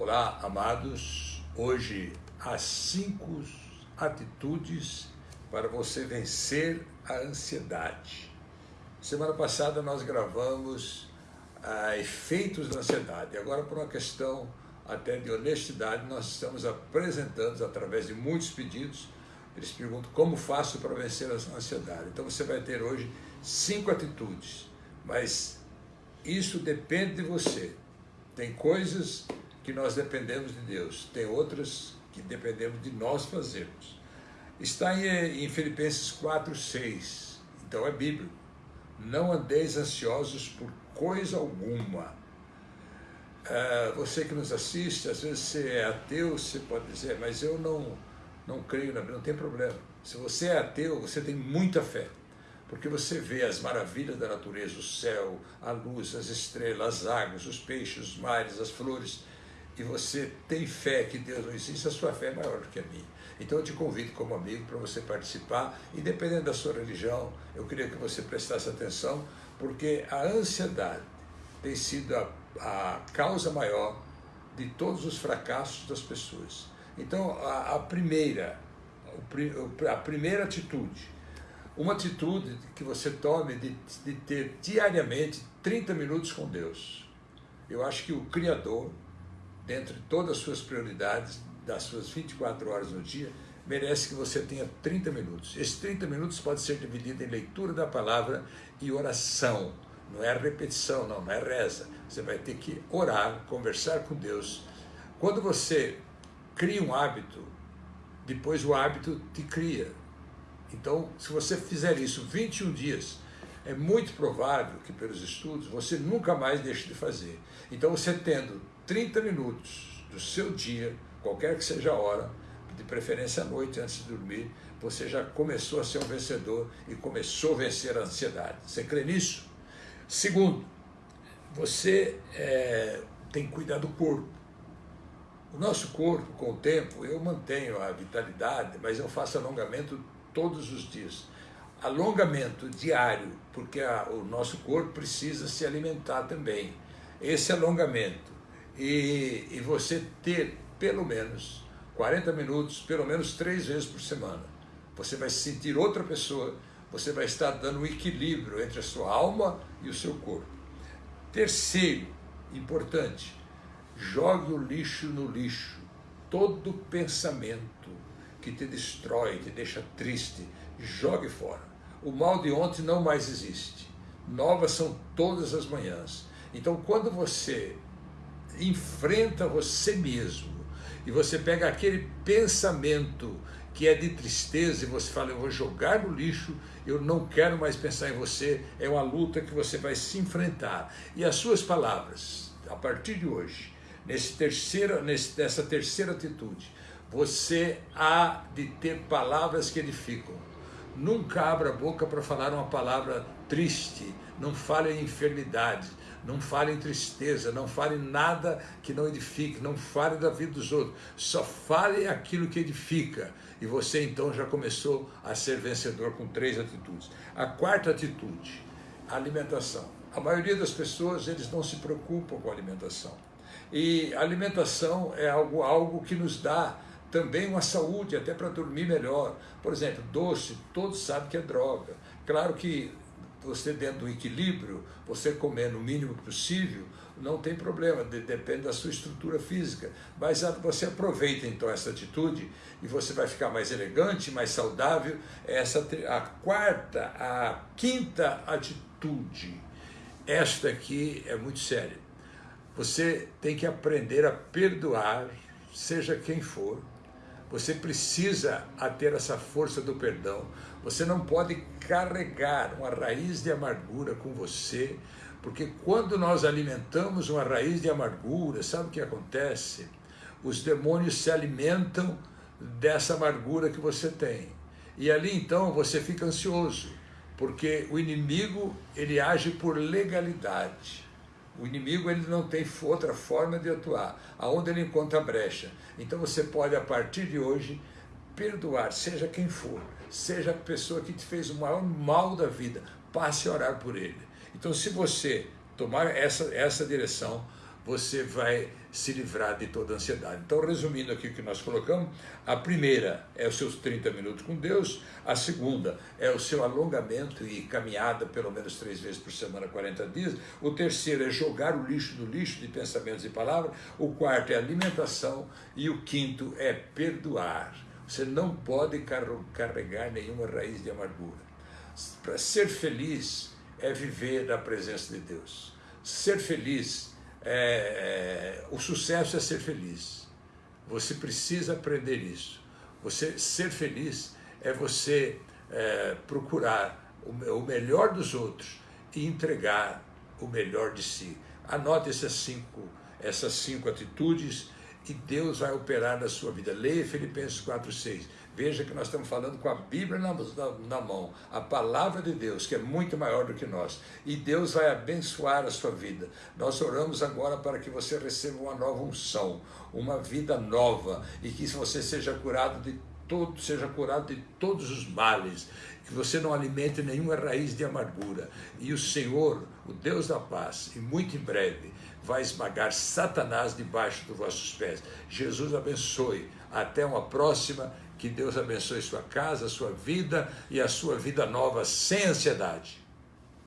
Olá, amados. Hoje, as cinco atitudes para você vencer a ansiedade. Semana passada nós gravamos ah, efeitos da ansiedade. Agora, por uma questão até de honestidade, nós estamos apresentando através de muitos pedidos. Eles perguntam como faço para vencer a ansiedade. Então você vai ter hoje cinco atitudes, mas isso depende de você. Tem coisas que nós dependemos de Deus, tem outras que dependemos de nós fazermos. Está em, em Filipenses 4, 6, então é bíblico. Não andeis ansiosos por coisa alguma. Uh, você que nos assiste, às vezes você é ateu, você pode dizer, mas eu não, não creio na Bíblia, não tem problema. Se você é ateu, você tem muita fé porque você vê as maravilhas da natureza, o céu, a luz, as estrelas, as águas, os peixes, os mares, as flores, e você tem fé que Deus não existe, a sua fé é maior do que a minha. Então eu te convido como amigo para você participar, independente da sua religião, eu queria que você prestasse atenção, porque a ansiedade tem sido a, a causa maior de todos os fracassos das pessoas. Então a, a primeira, a primeira atitude uma atitude que você tome de, de ter diariamente 30 minutos com Deus. Eu acho que o Criador, dentre todas as suas prioridades, das suas 24 horas no dia, merece que você tenha 30 minutos. Esses 30 minutos pode ser dividido em leitura da palavra e oração. Não é repetição, não, não é reza. Você vai ter que orar, conversar com Deus. Quando você cria um hábito, depois o hábito te cria. Então, se você fizer isso 21 dias, é muito provável que, pelos estudos, você nunca mais deixe de fazer. Então, você tendo 30 minutos do seu dia, qualquer que seja a hora, de preferência à noite, antes de dormir, você já começou a ser um vencedor e começou a vencer a ansiedade. Você crê nisso? Segundo, você é, tem que cuidar do corpo. O nosso corpo, com o tempo, eu mantenho a vitalidade, mas eu faço alongamento todos os dias. Alongamento diário, porque a, o nosso corpo precisa se alimentar também. Esse alongamento e, e você ter pelo menos 40 minutos, pelo menos três vezes por semana. Você vai se sentir outra pessoa, você vai estar dando um equilíbrio entre a sua alma e o seu corpo. Terceiro, importante, jogue o lixo no lixo. Todo pensamento que te destrói, te deixa triste, jogue fora. O mal de ontem não mais existe. Novas são todas as manhãs. Então, quando você enfrenta você mesmo e você pega aquele pensamento que é de tristeza e você fala, eu vou jogar no lixo, eu não quero mais pensar em você, é uma luta que você vai se enfrentar. E as suas palavras, a partir de hoje, nesse terceira, nesse, nessa terceira atitude, você há de ter palavras que edificam. Nunca abra a boca para falar uma palavra triste, não fale em enfermidade, não fale em tristeza, não fale nada que não edifique, não fale da vida dos outros, só fale aquilo que edifica. E você então já começou a ser vencedor com três atitudes. A quarta atitude, a alimentação. A maioria das pessoas, eles não se preocupam com a alimentação. E a alimentação é algo, algo que nos dá também uma saúde, até para dormir melhor. Por exemplo, doce, todos sabem que é droga. Claro que você dentro do equilíbrio, você comer no mínimo possível, não tem problema, depende da sua estrutura física. Mas você aproveita então essa atitude e você vai ficar mais elegante, mais saudável. Essa a quarta, a quinta atitude. Esta aqui é muito séria. Você tem que aprender a perdoar, seja quem for, você precisa ter essa força do perdão. Você não pode carregar uma raiz de amargura com você, porque quando nós alimentamos uma raiz de amargura, sabe o que acontece? Os demônios se alimentam dessa amargura que você tem. E ali então você fica ansioso, porque o inimigo ele age por legalidade. O inimigo ele não tem outra forma de atuar, aonde ele encontra brecha. Então você pode, a partir de hoje, perdoar, seja quem for, seja a pessoa que te fez o maior mal da vida, passe a orar por ele. Então, se você tomar essa, essa direção, você vai se livrar de toda ansiedade. Então, resumindo aqui o que nós colocamos, a primeira é os seus 30 minutos com Deus, a segunda é o seu alongamento e caminhada pelo menos três vezes por semana, 40 dias, o terceiro é jogar o lixo no lixo de pensamentos e palavras, o quarto é alimentação e o quinto é perdoar. Você não pode carregar nenhuma raiz de amargura. Para ser feliz é viver da presença de Deus. Ser feliz é, é, o sucesso é ser feliz. Você precisa aprender isso. Você ser feliz é você é, procurar o, o, melhor dos outros e entregar o melhor de si. Anote essas cinco, essas cinco atitudes e Deus vai operar na sua vida. Leia Filipenses 4,6 Veja que nós estamos falando com a Bíblia na, na, na, mão, a palavra de Deus, que é muito maior do que nós. E Deus vai abençoar a sua vida. Nós oramos agora para que você receba uma nova unção, uma vida nova, e que você seja curado de todo, seja curado de todos os males, que você não alimente nenhuma raiz de amargura. E o Senhor, o Deus da paz, e muito em breve, vai esmagar Satanás debaixo dos vossos pés. Jesus abençoe. Até uma próxima que Deus abençoe sua casa, sua vida e a sua vida nova sem ansiedade.